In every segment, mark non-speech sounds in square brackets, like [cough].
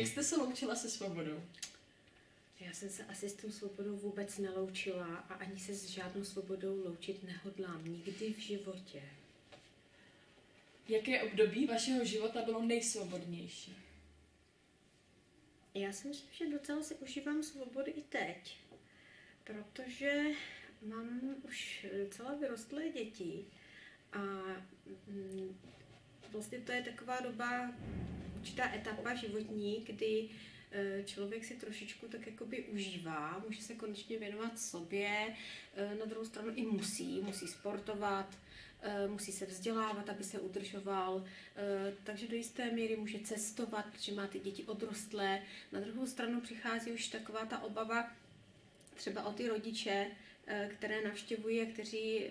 Jak jste se loučila se svobodou? Já jsem se asi s tou svobodou vůbec neloučila a ani se s žádnou svobodou loučit nehodlám. Nikdy v životě. Jaké období vašeho života bylo nejsvobodnější? Já si myslím, že docela si užívám svobody i teď, protože mám už docela vyrostlé děti a mm, vlastně to je taková doba, určitá etapa životní, kdy eh, člověk si trošičku tak jakoby užívá, může se konečně věnovat sobě, eh, na druhou stranu i musí, musí sportovat, eh, musí se vzdělávat, aby se udržoval, takže do jisté míry může cestovat, protože má ty děti odrostlé. Na druhou stranu přichází už taková ta obava třeba o ty rodiče, které navštěvují a kteří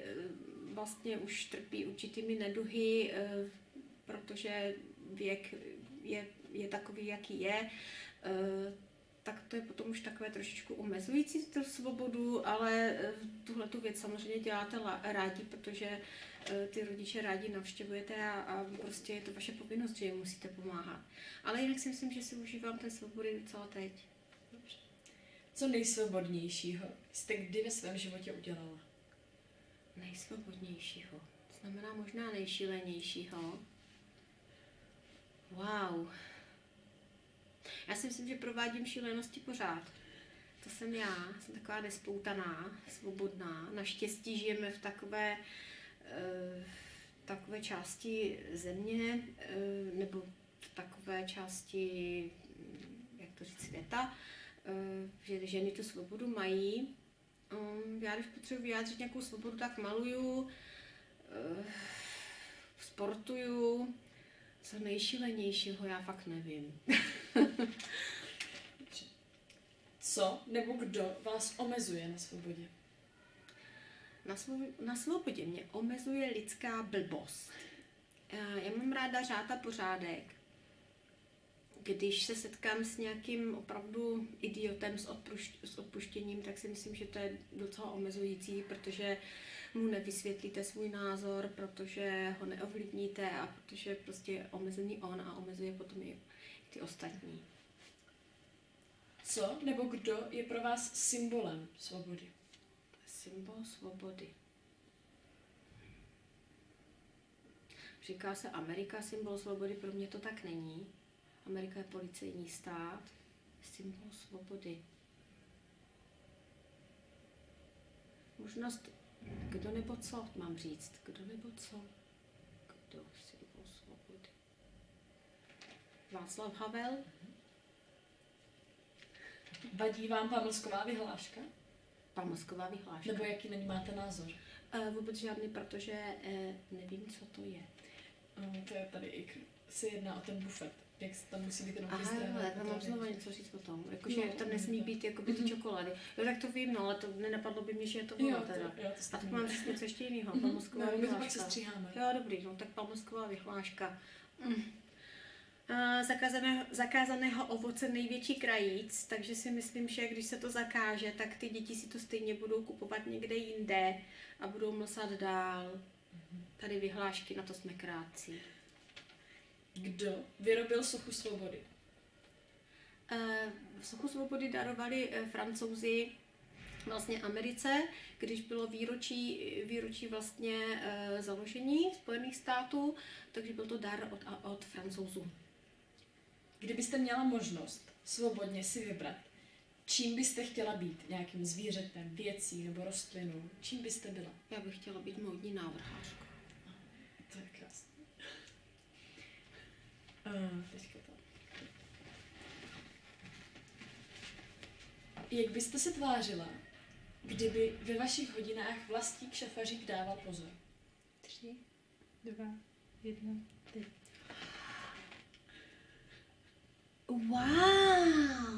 vlastně už trpí určitými neduhy, protože věk je, je takový, jaký je, eh, tak to je potom už takové trošičku omezující tu svobodu, ale eh, tuhle tu věc samozřejmě děláte rádi, protože eh, ty rodiče rádi navštěvujete a, a prostě je to vaše povinnost, že jim musíte pomáhat. Ale jinak si myslím, že si užívám té svobody docela teď. Dobře. Co nejsvobodnějšího jste kdy ve svém životě udělala? Nejsvobodnějšího. To znamená možná nejšílenějšího. Wow. Já si myslím, že provádím šílenosti pořád. To jsem já, jsem taková nespoutaná, svobodná. Naštěstí žijeme v takové, uh, takové části země, uh, nebo v takové části, jak to říct, světa, uh, že ženy tu svobodu mají. Já když potřebuji vyjádřit nějakou svobodu, tak maluju, sportuju, co nejšilenějšího, já fakt nevím. [laughs] Co nebo kdo vás omezuje na svobodě? Na, svobodě, na svobodě mě omezuje lidská blbost. Já mám ráda řád a pořádek. Když se setkám s nějakým opravdu idiotem s, odpušť, s odpuštěním, tak si myslím, že to je docela omezující, protože mu nevysvětlíte svůj názor, protože ho neovlivníte a protože prostě je omezený on a omezuje potom i ty ostatní. Co nebo kdo je pro vás symbolem svobody? Symbol svobody. Říká se Amerika symbol svobody, pro mě to tak není. Amerika je policejní stát, symbol svobody. Možnost kdo nebo co, mám říct. Kdo nebo co? Kdo symbol svobody? Václav Havel? Vadí vám pamlsková vyhláška? Pamlsková vyhláška. Nebo jaký na ní máte názor? Uh, vůbec žádný, protože uh, nevím, co to je. Uh, to je tady i, se jedná o ten bufet jak se tam musí být jenom Aha, jo, já tam znovu něco říct o tom. Jakože no, tam nesmí být jako by ty mhm. čokolády. Jo, tak to vím, no, ale to nenapadlo by mě, že je to ono teda. To, jo, to a tak mám říct něco ještě jiného. Mm-hmm. Palmosková no, vyhláška. Jo, dobrý, no, tak palmosková vyhláška. Mm. Uh, zakázaného, zakázaného ovoce největší krajíc, takže si myslím, že když se to zakáže, tak ty děti si to stejně budou kupovat někde jinde a budou mlsat dál. Mhm. Tady vyhlášky, na to jsme krátcí. Kdo vyrobil sochu svobody? Uh, sochu svobody darovali uh, francouzi vlastně Americe, když bylo výročí, výročí vlastně uh, založení Spojených států, takže byl to dar od, od francouzů. Kdybyste měla možnost svobodně si vybrat, čím byste chtěla být? Nějakým zvířetem, věcí nebo rostlinou? Čím byste byla? Já bych chtěla být módní návrhářkou. To je krásné. Uh, teďka to. Jak byste se tvářila, kdyby ve vašich hodinách vlastník šafařík dával pozor? Tři, dva, jedna, teď. Wow!